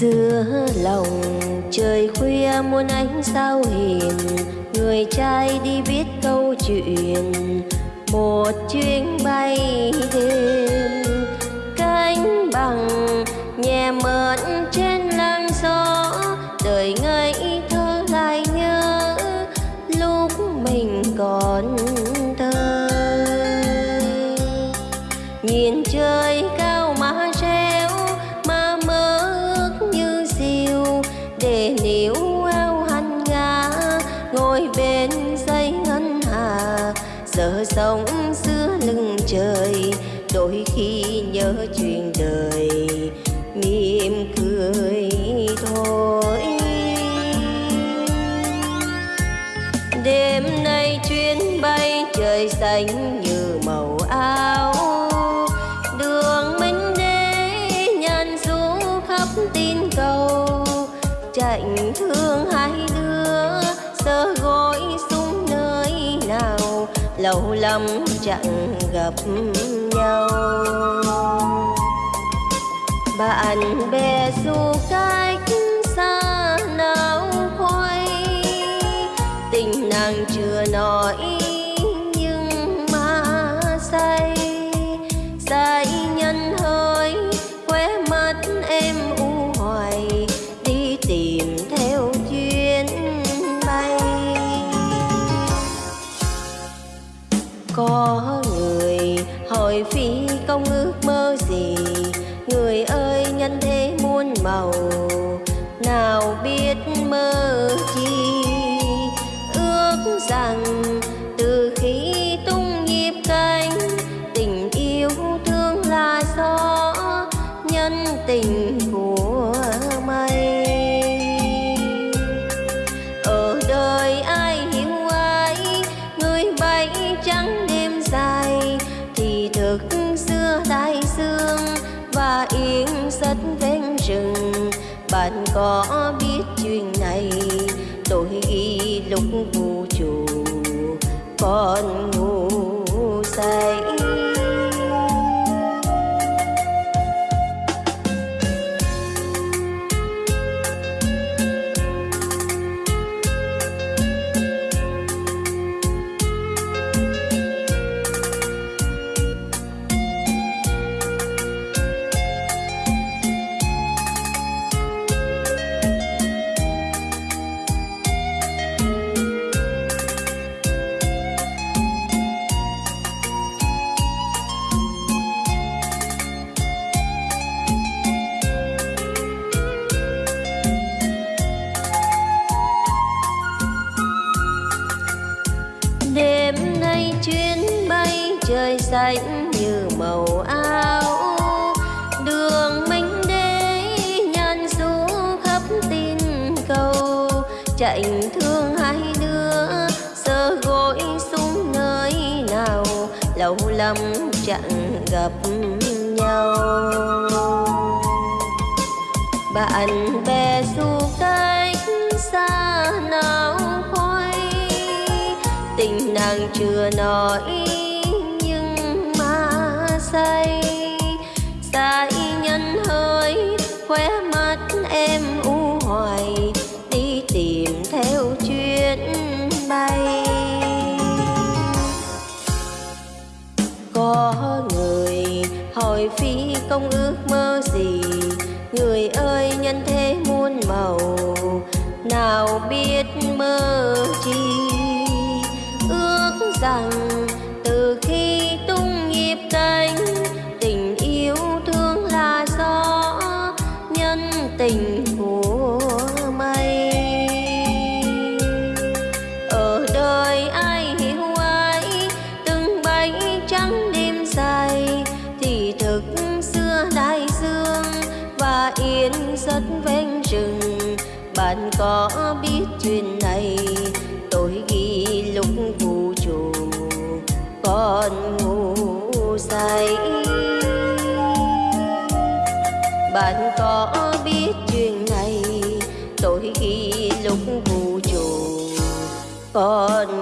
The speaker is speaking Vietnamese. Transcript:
xưa lòng trời khuya muôn ánh sao hiền, người trai đi viết câu chuyện, một chuyến bay đêm. Cánh bằng nhẹ mơn lưng trời. Đôi khi nhớ chuyện đời, mỉm cười thôi. Đêm nay chuyến bay trời xanh như màu áo, đường minh đế nhàn du khắp tin cầu. Chạnh thương hai đứa lâu lắm chẳng gặp nhau. Bạn bè dù cách nào biết mơ chi. Ước rằng từ khi tung nhịp cánh, tình yêu thương là gió, nhân tình của có biết chuyện này. Tôi ghi lúc vũ trụ con xanh như màu áo. Đường minh đế nhàn du khắp tin cầu. Chạy thương hai đứa, sơ gối xuống nơi nào. Lâu lắm chẳng gặp nhau. Bạn bè du cách xa nào khói tình nàng chưa nói say say nhân hơi khóe mắt em u hoài, đi tìm theo chuyến bay. Có người hỏi phi công ước mơ gì, người ơi nhân thế muôn màu, nào biết mơ chi? Ước rằng bạn có biết chuyện này tôi ghi lúc vũ trụ con ngủ say bạn có biết chuyện này tôi ghi lúc vũ trụ con.